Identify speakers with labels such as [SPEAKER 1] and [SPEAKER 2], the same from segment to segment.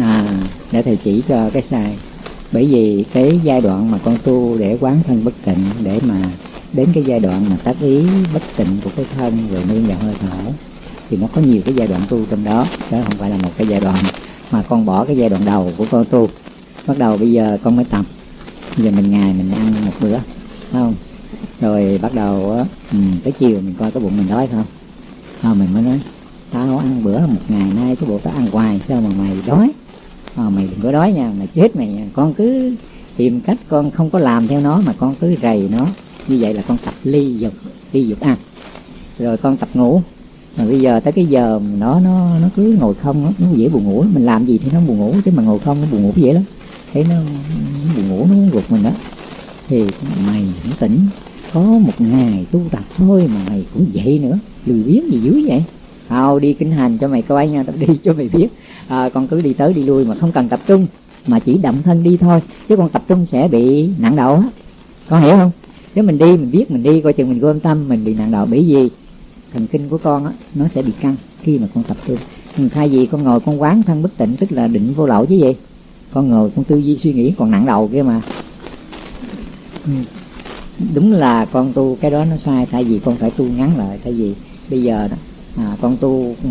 [SPEAKER 1] à để thầy chỉ cho cái sai. Bởi vì cái giai đoạn mà con tu để quán thân bất tịnh để mà đến cái giai đoạn mà tác ý bất tịnh của cái thân rồi nương vào hơi thở thì nó có nhiều cái giai đoạn tu trong đó. Đó không phải là một cái giai đoạn mà con bỏ cái giai đoạn đầu của con tu. Bắt đầu bây giờ con mới tập. Bây giờ mình ngày mình ăn một bữa không? Rồi bắt đầu ừ, tới chiều mình coi cái bụng mình đói không? À, mình mới nói tao ăn bữa một ngày nay cái bộ tao ăn hoài sao mà mày đói? À, mày đừng có đói nha mày chết mày nha. Con cứ tìm cách con không có làm theo nó mà con cứ rầy nó. Như vậy là con tập ly dục ly dục ăn. Rồi con tập ngủ. Mà bây giờ tới cái giờ nó nó nó cứ ngồi không nó, nó dễ buồn ngủ mình làm gì thì nó buồn ngủ chứ mà ngồi không nó buồn ngủ dễ lắm. Thấy nó, nó buồn ngủ nó gục mình đó thì mày nó tỉnh có một ngày tu tập thôi mà mày cũng vậy nữa. Lười biếng gì dữ vậy? Thao đi kinh hành cho mày coi nha, tao đi cho mày biết à, Con cứ đi tới đi lui mà không cần tập trung Mà chỉ động thân đi thôi Chứ con tập trung sẽ bị nặng đầu á Con hiểu không? Nếu mình đi, mình biết mình đi Coi chừng mình gom tâm, mình bị nặng đầu Bởi vì thần kinh của con á Nó sẽ bị căng khi mà con tập trung ừ, Thay vì con ngồi con quán thân bất tịnh Tức là định vô lậu chứ gì Con ngồi con tư duy suy nghĩ còn nặng đầu kia mà ừ. Đúng là con tu cái đó nó sai Thay vì con phải tu ngắn lại Thay vì bây giờ đó à, con tu ừ,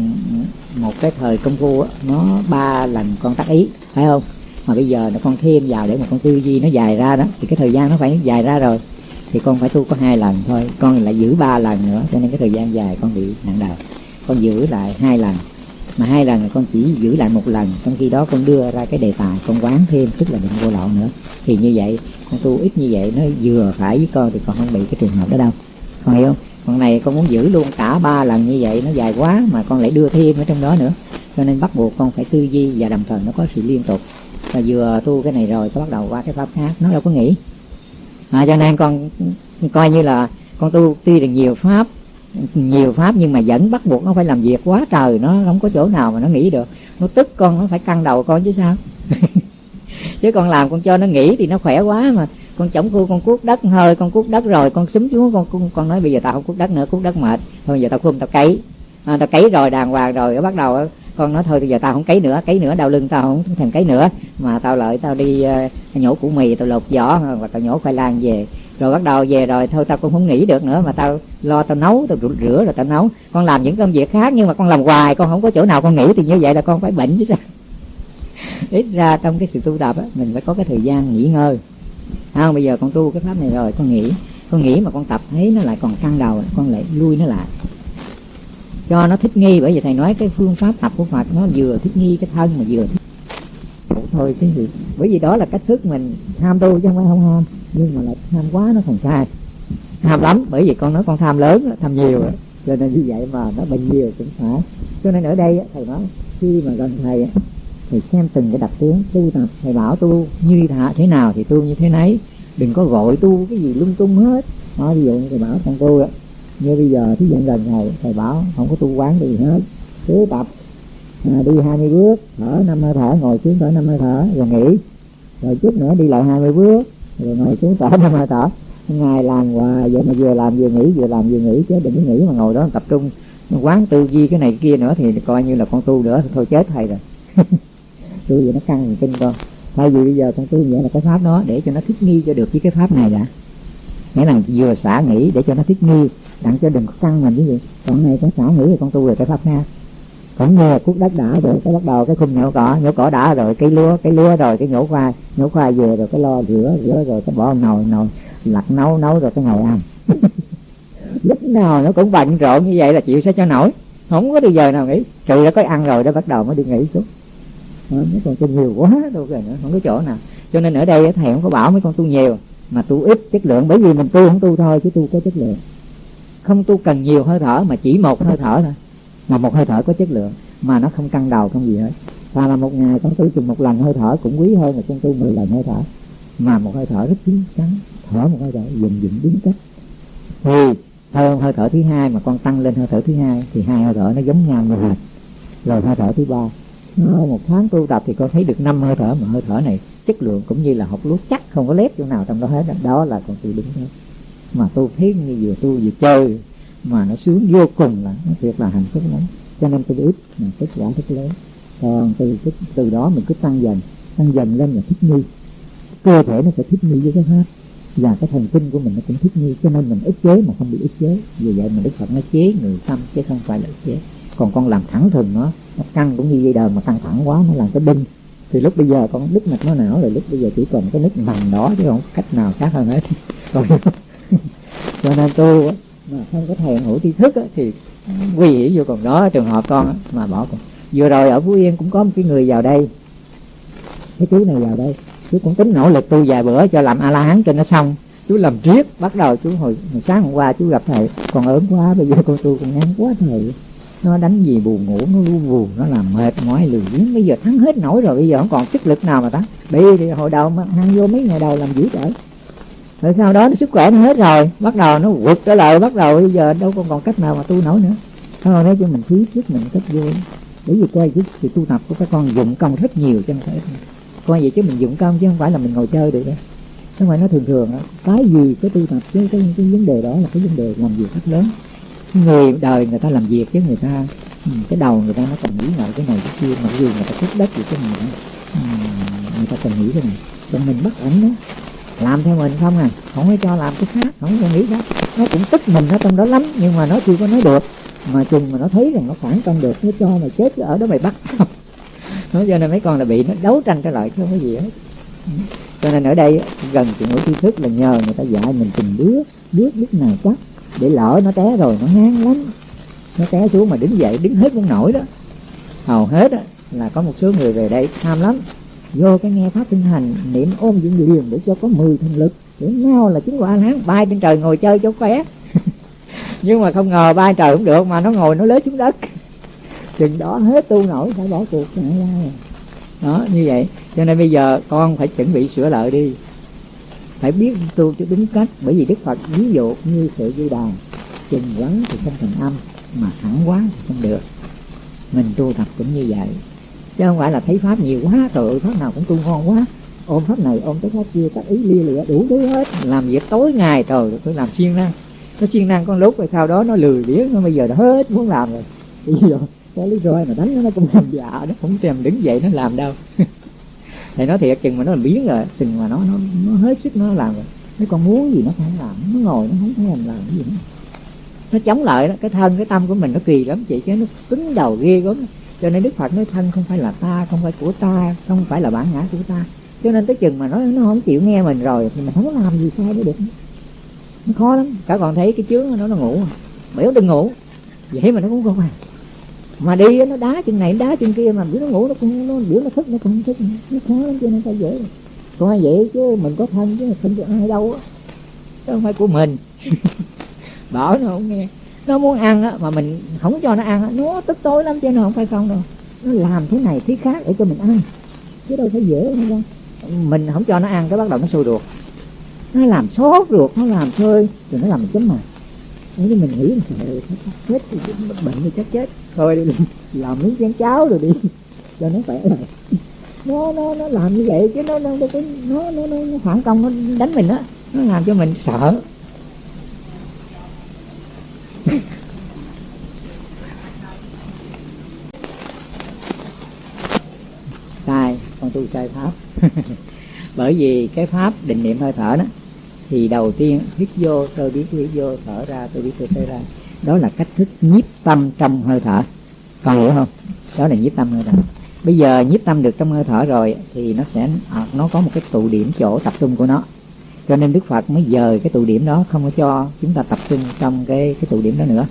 [SPEAKER 1] một cái thời công phu nó ba lần con tác ý phải không? Mà bây giờ nó con thêm vào để mà con tư duy nó dài ra đó thì cái thời gian nó phải dài ra rồi. Thì con phải tu có hai lần thôi con lại giữ ba lần nữa cho nên cái thời gian dài con bị nặng đầu. Con giữ lại hai lần mà hai lần con chỉ giữ lại một lần trong khi đó con đưa ra cái đề tài con quán thêm tức là định vô lậu nữa. Thì như vậy con tu ít như vậy nó vừa phải với con thì con không bị cái trường hợp đó đâu. Con hiểu không? Còn này con muốn giữ luôn cả ba lần như vậy nó dài quá mà con lại đưa thêm ở trong đó nữa. Cho nên bắt buộc con phải tư duy và đồng thời nó có sự liên tục. Và vừa tu cái này rồi có bắt đầu qua cái pháp khác. Nó đâu có nghĩ. À, cho nên con coi như là con tu tuy là nhiều pháp nhiều pháp nhưng mà vẫn bắt buộc nó phải làm việc quá trời. Nó không có chỗ nào mà nó nghĩ được. Nó tức con nó phải căng đầu con chứ sao. Chứ con làm con cho nó nghỉ thì nó khỏe quá mà con chống khu con cuốc đất hơi con cuốc đất rồi con xúm xuống con, con con nói bây giờ tao không cuốc đất nữa cuốc đất mệt. Thôi giờ tao khum tao cấy. À, tao cấy rồi đàng hoàng rồi bắt đầu con nói thôi bây giờ tao không cấy nữa cấy nữa đau lưng tao không thèm cấy nữa. Mà tao lợi tao đi uh, nhổ củ mì tao lột vỏ và ờ, tao nhổ khoai lang về. Rồi bắt đầu về rồi thôi tao cũng không nghĩ được nữa mà tao lo tao nấu tao rửa rồi tao nấu. Con làm những công việc khác nhưng mà con làm hoài con không có chỗ nào con nghĩ thì như vậy là con phải bệnh chứ sao. Ít ra trong cái sự tu tập á mình phải có cái thời gian nghỉ ngơi không, bây giờ con tu cái pháp này rồi, con nghĩ con nghĩ mà con tập thấy nó lại còn căng đầu, con lại lui nó lại. Cho nó thích nghi, bởi vì thầy nói cái phương pháp tập của phật nó vừa thích nghi cái thân mà vừa thích thôi cái gì? Bởi vì đó là cách thức mình tham tu chứ không phải không ham. Nhưng mà lại tham quá nó còn sai. Tham lắm, bởi vì con nói con tham lớn tham nhiều cho nên như vậy mà nó bệnh nhiều cũng phải. Cho nên ở đây thầy nói, khi mà gần thầy thì xem từng cái đặc tướng tu tập thầy bảo tu như thả thế nào thì tu như thế nấy. Đừng có gọi tu cái gì lung tung hết. Đó ví dụ như thầy bảo con tu đó như bây giờ thí dụ gần ngày thầy bảo không có tu quán gì hết. Cứ tập à, đi 20 bước thở năm hơi thở ngồi xuống thở năm hơi thở rồi nghỉ. Rồi chút nữa đi lại 20 bước rồi ngồi xuống thở năm hơi thở. Ngày làm hoài vậy mà vừa làm vừa nghỉ vừa làm vừa nghỉ chứ đừng có nghỉ mà ngồi đó tập trung. Quán tư duy cái này kia nữa thì coi như là con tu nữa thôi chết thầy rồi. tôi vậy nó căng thần kinh con. Thay vì bây giờ con tu vậy là cái pháp đó để cho nó thích nghi cho được với cái pháp này đã. Nghĩa là vừa xả nghĩ để cho nó thích nghi, đặng cho đừng có căng mình cái gì. Còn này con xả nghĩ thì con tu về cái pháp khác. Còn nghe cuốc đất đã rồi, cái bắt đầu cái khung nhổ cỏ nhổ cỏ đã rồi, cái lúa cái lúa rồi, cái nhổ khoai nhổ khoai về rồi cái lo rửa rửa rồi cái bỏ nồi nồi, lặt nấu nấu rồi cái ngồi ăn. Lúc nào nó cũng bận rộn như vậy là chịu sẽ cho nổi. Không có đi giờ nào nghỉ. Trừ đã có ăn rồi đó, bắt đầu mới đi nghỉ xuống nó còn tu nhiều quá, đâu kìa nữa, không có chỗ nào. Cho nên ở đây thầy không có bảo mấy con tu nhiều, mà tu ít chất lượng, bởi vì mình tu không tu thôi, chứ tu có chất lượng. Không tu cần nhiều hơi thở, mà chỉ một hơi thở thôi. Mà một hơi thở có chất lượng, mà nó không căng đầu không gì hết. Và là một ngày con tu chừng một lần hơi thở, cũng quý hơn là con tu mười lần hơi thở. Mà một hơi thở rất chín chắn, thở một hơi thở dừng dừng đúng cách. Thì hơi hơi thở thứ hai mà con tăng lên hơi thở thứ hai, thì hai hơi thở nó giống nhau như hệt. Rồi hơi thở thứ ba Ờ, một tháng tu tập thì con thấy được năm hơi thở, mà hơi thở này chất lượng cũng như là học lúa chắc không có lép chỗ nào trong đó hết. Đó là con tu đúng hết mà tu thấy như vừa tu vừa chơi, mà nó sướng vô cùng là nó thiệt là hạnh phúc lắm. Cho nên tôi ít mà kết quả rất lớn. Còn từ từ đó mình cứ tăng dần tăng dần lên là thích nghi. Cơ thể nó sẽ thích nghi với cái pháp và cái thần kinh của mình nó cũng thích nghi, cho nên mình ức chế mà không bị ức chế. Vì vậy mình đức phật nó chế người tâm, chứ không phải là ức chế còn con làm thẳng thừng nó nó căng cũng như dây đờn mà căng thẳng quá nó làm cái đinh. Thì lúc bây giờ con đứt mạch máu não rồi lúc bây giờ chỉ còn cái nứt nằm đó chứ không cách nào khác hơn hết. Rồi cho nên tu mà không có thèm hữu tri thức thì nguy hiểm vô còn đó trường hợp con mà bỏ con. Vừa rồi ở phú yên cũng có một cái người vào đây. Cái chú này vào đây. Chú cũng tính nỗ lực tu vài bữa cho làm a la hán cho nó xong. Chú làm riết bắt đầu chú hồi, hồi sáng hôm qua chú gặp thầy. Còn ớn quá bây giờ con tu còn ngán quá thầy nó đánh gì buồn ngủ nó lu buồn nó làm mệt mỏi lười biếng. Bây giờ thắng hết nổi rồi bây giờ không còn sức lực nào mà thắng. Bị thì hồi đầu mà ăn vô mấy ngày đầu làm dữ trở rồi sau đó sức khỏe nó hết rồi bắt đầu nó vượt trở lại bắt đầu bây giờ đâu còn còn cách nào mà tu nổi nữa. Thôi nói cho mình phí sức mình cách vui bởi vì coi chứ thì tu tập của các con dụng công rất nhiều chứ không phải coi vậy chứ mình dụng công chứ không phải là mình ngồi chơi được đấy nhưng mà nó thường thường cái gì cái tu tập cái, cái cái vấn đề đó là cái vấn đề làm việc rất lớn người đời người ta làm việc chứ người ta ừ, cái đầu người ta nó còn nghĩ ngợi cái này cái kia, mặc dù người ta thích đất gì cái này người ta còn nghĩ cái này. Còn mình bất ẩn đó. Làm theo mình không à. Không có cho làm cái khác, không có nghĩ khác. Nó cũng tức mình ở trong đó lắm, nhưng mà nó chưa có nói được. Mà chừng mà nó thấy rằng nó phản công được, nó cho mày chết ở đó mày bắt. Nó cho nên mấy con là bị nó đấu tranh trở lại chứ không có gì hết. Ừ. Cho nên ở đây gần chuyện ngữ tri thức là nhờ người ta dạy mình từng bước biết lúc nào chắc để lỡ nó té rồi nó ngán lắm. Nó té xuống mà đứng dậy đứng hết muốn nổi đó. Hầu hết đó, là có một số người về đây tham lắm. Vô cái nghe pháp tinh hành niệm ôm dưỡng liền để cho có mười thành lực. Để nhau là chứng quả a bay trên trời ngồi chơi cho khỏe. Nhưng mà không ngờ bay trời cũng được mà nó ngồi nó lết xuống đất. Chừng đó hết tu nổi phải bỏ cuộc. Ra đó như vậy. Cho nên bây giờ con phải chuẩn bị sửa lợi đi phải biết tu cho đúng cách, bởi vì đức phật ví dụ như sự dây đàn, chừng quắn thì không thành âm, mà thẳng quá thì không được. Mình tu tập cũng như vậy. Chứ không phải là thấy pháp nhiều quá, rồi pháp nào cũng tu ngon quá. Ôm pháp này ôm tới pháp kia, các ý lia lịa đủ thứ hết. Làm việc tối ngày trời tôi làm siêng năng. Nó siêng năng con lúc rồi sau đó nó lười biếng, nó bây giờ nó hết muốn làm rồi. Bây giờ cái lý do mà đánh nó nó cũng làm dạ nó không thèm đứng dậy nó làm đâu. thì nói thiệt, chừng mà nó làm biến rồi, chừng mà nó nó nó hết sức nó làm rồi. Nếu con muốn gì nó không làm, nó ngồi nó không thèm làm cái gì nữa. Nó chống lại đó, cái thân, cái tâm của mình nó kỳ lắm chị, chứ nó cứng đầu ghê gớm. Cho nên đức phật nói thân không phải là ta, không phải của ta, không phải là bản ngã của ta. Cho nên tới chừng mà nó nó không chịu nghe mình rồi, thì mình không có làm gì sai mới được. Nó khó lắm. Cả còn thấy cái chướng nó nó ngủ. Biểu đừng ngủ. Vậy mà nó cũng không à mà đi nó đá chân này đá chân kia mà biểu nó ngủ, nó cũng nó biểu nó thức, nó cũng không thức, nó khó lắm cho nên ta dễ. Còn vậy chứ, mình có thân chứ không được ai đâu á. Không phải của mình. Bảo nó không nghe. Nó muốn ăn á, mà mình không cho nó ăn á, nó tức tối lắm cho nó không phải không đâu. Nó làm thế này, thế khác để cho mình ăn. Chứ đâu phải dễ không đâu. Mình không cho nó ăn, cái bắt đầu nó sôi ruột. Nó làm sốt ruột, nó làm chơi rồi nó làm mình chấm mày nếu như mình nghĩ mình sợ hết thì bệnh thì chắc chết. Thôi đi làm miếng chén cháo rồi đi. Cho nó khỏe rồi nó nó nó làm như vậy chứ nó nó nó nó nó, nó phản công nó đánh mình á. Nó làm cho mình sợ. Sai con tu sai pháp. Bởi vì cái pháp định niệm hơi thở đó thì đầu tiên hít vô, tôi biết hít vô, thở ra, tôi biết tôi thở ra. Đó là cách thức nhiếp tâm trong hơi thở. Còn hiểu không? Đó là nhiếp tâm hơi thở. Bây giờ nhiếp tâm được trong hơi thở rồi thì nó sẽ à, nó có một cái tụ điểm chỗ tập trung của nó. Cho nên đức phật mới dời cái tụ điểm đó, không có cho chúng ta tập trung trong cái cái tụ điểm đó nữa.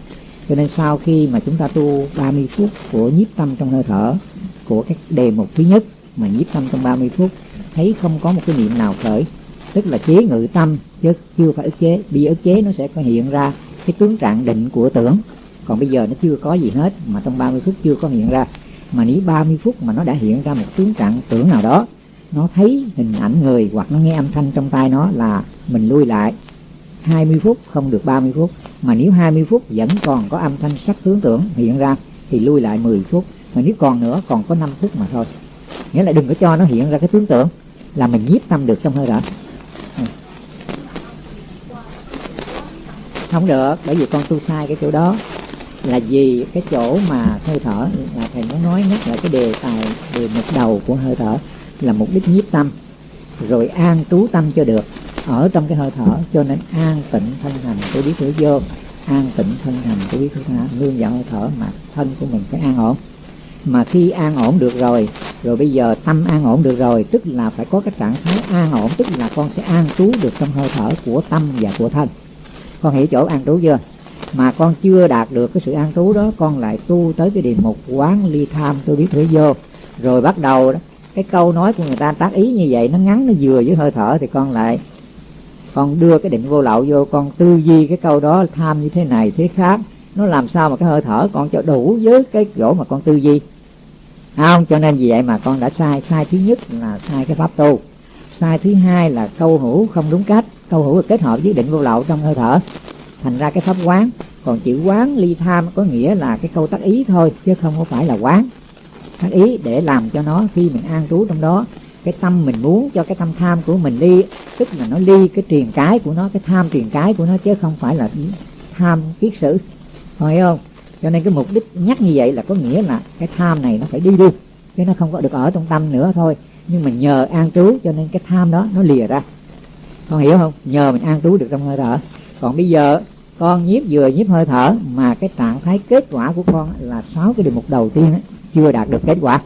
[SPEAKER 1] Cho nên sau khi mà chúng ta tu 30 phút của nhiếp tâm trong hơi thở, của các đề mục thứ nhất mà nhiếp tâm trong 30 phút, thấy không có một cái niệm nào khởi tức là chế ngự tâm, chứ chưa phải ức chế. Bị ức chế nó sẽ có hiện ra cái tướng trạng định của tưởng. Còn bây giờ nó chưa có gì hết, mà trong 30 phút chưa có hiện ra. Mà nếu 30 phút mà nó đã hiện ra một tướng trạng tưởng nào đó, nó thấy hình ảnh người hoặc nó nghe âm thanh trong tai nó là mình lui lại. 20 phút không được 30 phút. Mà nếu 20 phút vẫn còn có âm thanh sắc tướng tưởng hiện ra, thì lui lại 10 phút. Mà nếu còn nữa, còn có 5 phút mà thôi. Nghĩa là đừng có cho nó hiện ra cái tướng tưởng, là mình nhiếp tâm được trong hơi thở. Không được, bởi vì con tu sai cái chỗ đó. Là vì cái chỗ mà hơi thở là thầy muốn nói nhắc lại cái đề tài, đề mục đầu của hơi thở, là mục đích nhiếp tâm. Rồi an trú tâm cho được, ở trong cái hơi thở, cho nên an tịnh thân hành tôi biết thử vô an tịnh thân hành tôi biết thử tha nương vào hơi thở mà thân của mình phải an ổn. Mà khi an ổn được rồi rồi bây giờ tâm an ổn được rồi, tức là phải có cái trạng thái an ổn, tức là con sẽ an trú được trong hơi thở của tâm và của thân con hiểu chỗ an trú chưa? Mà con chưa đạt được cái sự an trú đó, con lại tu tới cái điểm mục quán ly tham, tôi biết thế vô. Rồi bắt đầu đó, cái câu nói của người ta tác ý như vậy, nó ngắn, nó vừa với hơi thở thì con lại, con đưa cái định vô lậu vô, con tư duy cái câu đó tham như thế này, thế khác. Nó làm sao mà cái hơi thở con cho đủ với cái chỗ mà con tư duy? À, không, cho nên vì vậy mà con đã sai sai thứ nhất là sai cái pháp tu. Sai thứ hai là câu hữu không đúng cách câu hữu kết hợp với định vô lậu trong hơi thở. Thành ra cái pháp quán, còn chữ quán ly tham có nghĩa là cái câu tác ý thôi, chứ không có phải là quán. Tác ý để làm cho nó khi mình an trú trong đó, cái tâm mình muốn cho cái tâm tham của mình đi, tức là nó ly cái truyền cái của nó, cái tham truyền cái của nó, chứ không phải là tham kiết sử. Phải không? Cho nên cái mục đích nhắc như vậy là có nghĩa là cái tham này nó phải đi đi chứ nó không có được ở trong tâm nữa thôi. Nhưng mà nhờ an trú cho nên cái tham đó nó lìa ra con hiểu không? Nhờ mình an trú được trong hơi thở. Còn bây giờ con nhiếp vừa nhiếp hơi thở mà cái trạng thái kết quả của con là sáu cái đề mục đầu tiên ấy, chưa đạt được kết quả.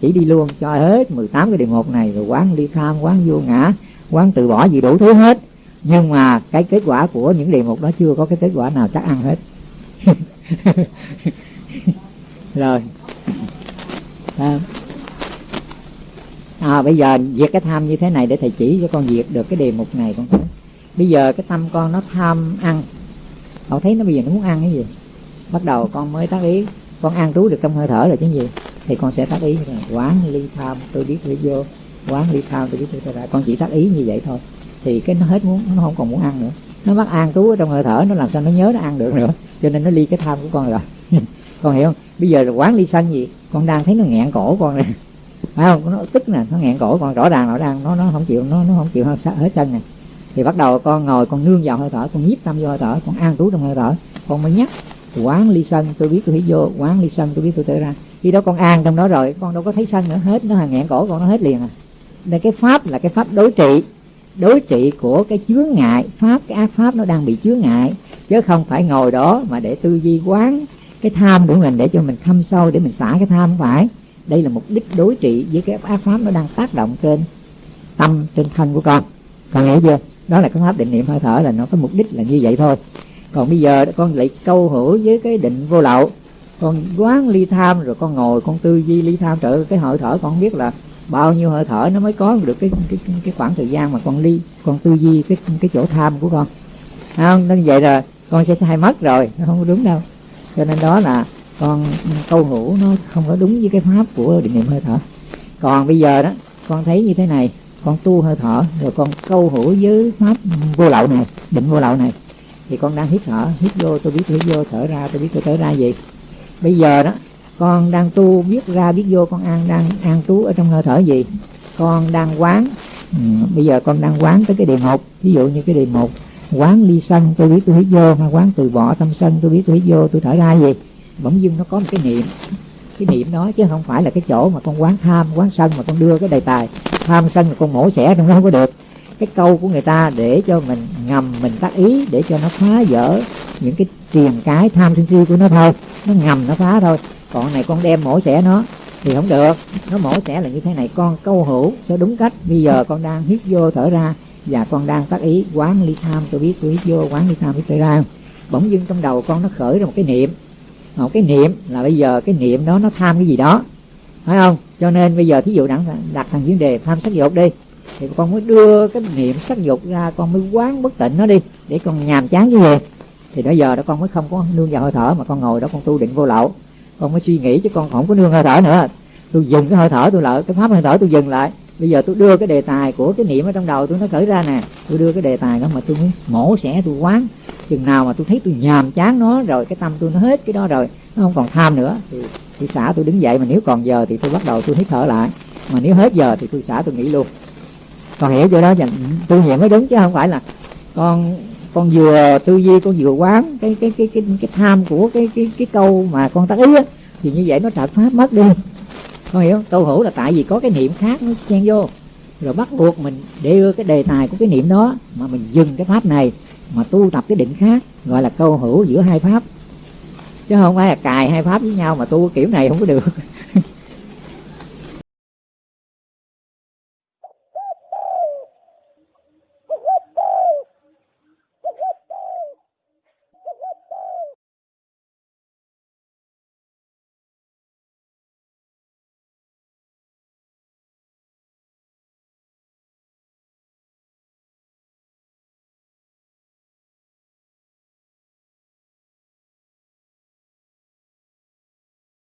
[SPEAKER 1] Chỉ đi luôn cho hết 18 cái đề mục này rồi quán ly tham quán vô ngã quán từ bỏ gì đủ thứ hết. Nhưng mà cái kết quả của những đề mục đó chưa có cái kết quả nào chắc ăn hết. Rồi. À, à, bây giờ diệt cái tham như thế này để thầy chỉ cho con diệt được cái đề mục này con thấy. Bây giờ cái tâm con nó tham ăn. Cậu thấy nó bây giờ nó muốn ăn cái gì? Bắt đầu con mới tác ý. Con ăn trú được trong hơi thở là chứ gì? Thì con sẽ tác ý như này. Quán ly tham tôi biết tôi vô. Quán ly tham tôi biết tôi ra. Con chỉ tác ý như vậy thôi. Thì cái nó hết muốn nó không còn muốn ăn nữa. Nó bắt ăn trú ở trong hơi thở nó làm sao nó nhớ nó ăn được nữa. Cho nên nó ly cái tham của con rồi. Con hiểu không? Bây giờ là quán ly sân gì? Con đang thấy nó nghẹn cổ con này phải không? Nó tức nè, nó nghẹn cổ, còn rõ ràng nó đang nó nó không chịu, nó nó không chịu hết chân này thì bắt đầu con ngồi, con nương vào hơi thở, con nhiếp tâm vô hơi thở, con an trú trong hơi thở. Con mới nhắc, quán ly sân, tôi biết tôi hít vô, quán ly sân, tôi biết tôi tới ra. Khi đó con an trong đó rồi, con đâu có thấy sân nữa, hết, nó hàng nghẹn cổ, con nó hết liền à. Nên cái pháp là cái pháp đối trị. Đối trị của cái chướng ngại, pháp, cái ác pháp nó đang bị chướng ngại. Chứ không phải ngồi đó mà để tư duy quán cái tham của mình, để cho mình thâm sâu, để mình xả cái tham, không phải đây là mục đích đối trị với cái ác pháp nó đang tác động trên tâm, trên thân của con. Con hiểu chưa? Đó là cái pháp định niệm hơi thở là nó có mục đích là như vậy thôi. Còn bây giờ con lại câu hữu với cái định vô lậu. Con quán ly tham rồi con ngồi, con tư duy ly tham. Trợ cái hơi thở con không biết là bao nhiêu hơi thở nó mới có được cái cái cái khoảng thời gian mà con ly, con tư duy cái cái chỗ tham của con. Không nên vậy là con sẽ hay mất rồi. Nó không đúng đâu. Cho nên đó là con câu ngủ nó không có đúng với cái pháp của định niệm hơi thở. Còn bây giờ đó con thấy như thế này con tu hơi thở rồi con câu hữu với pháp vô lậu này định vô lậu này thì con đang hít thở hít vô tôi biết hít vô thở ra tôi biết tôi thở ra gì. Bây giờ đó con đang tu biết ra biết vô con ăn đang ăn trú ở trong hơi thở gì? Con đang quán ừ, bây giờ con đang quán tới cái đề một ví dụ như cái đề một quán ly sân tôi biết tôi hít vô hay quán từ bỏ tâm sân tôi biết tôi hít vô tôi thở ra gì? Bỗng dưng nó có một cái niệm. Cái niệm đó chứ không phải là cái chỗ mà con quán tham, quán sân mà con đưa cái đề tài. Tham sân mà con mổ xẻ trong đó không có được. Cái câu của người ta để cho mình ngầm, mình tác ý, để cho nó phá vỡ những cái triền cái tham sân si của nó thôi. Nó ngầm, nó phá thôi. Còn này con đem mổ xẻ nó thì không được. Nó mổ xẻ là như thế này. Con câu hữu cho đúng cách. Bây giờ con đang hít vô thở ra và con đang tác ý quán ly tham. Tôi biết, tôi hít vô quán ly tham hít thở ra. Bỗng dưng trong đầu con nó khởi ra một cái niệm một cái niệm là bây giờ cái niệm đó nó tham cái gì đó. Phải không? Cho nên bây giờ thí dụ đặt đặt thằng vấn đề tham sắc dục đi, thì con mới đưa cái niệm sắc dục ra, con mới quán bất tịnh nó đi, để con nhàm chán cái gì. Thì bây giờ đó con mới không có nương vào hơi thở, mà con ngồi đó con tu định vô lậu. Con mới suy nghĩ chứ con không có nương hơi thở nữa. Tôi dừng cái hơi thở, tôi lại cái pháp hơi thở tôi dừng lại bây giờ tôi đưa cái đề tài của cái niệm ở trong đầu tôi nó khởi ra nè. Tôi đưa cái đề tài đó mà tôi muốn mổ xẻ, tôi quán. Chừng nào mà tôi thấy tôi nhàm chán nó, rồi cái tâm tôi nó hết cái đó rồi, nó không còn tham nữa, thì thì xả tôi đứng dậy. Mà nếu còn giờ thì tôi bắt đầu tôi hít thở lại. Mà nếu hết giờ thì tôi xả tôi nghỉ luôn. Còn hiểu chưa đó? Dạ, tôi niệm mới đúng, chứ không phải là con con vừa tư duy, con vừa quán cái cái cái cái cái tham của cái cái cái câu mà con tác ý á, thì như vậy nó trật pháp mất đi không hiểu câu hữu là tại vì có cái niệm khác nó xen vô. Rồi bắt buộc mình để đưa cái đề tài của cái niệm đó, mà mình dừng cái pháp này, mà tu tập cái định khác, gọi là câu hữu giữa hai pháp. Chứ không phải là cài hai pháp với nhau mà tu kiểu này không có được.